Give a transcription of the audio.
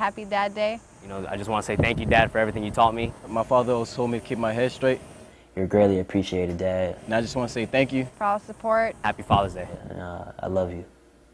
happy Dad Day. You know, I just want to say thank you, Dad, for everything you taught me. My father always told me to keep my head straight. You're greatly appreciated, Dad. And I just want to say thank you. For all the support. Happy Father's Day. Uh, I love you.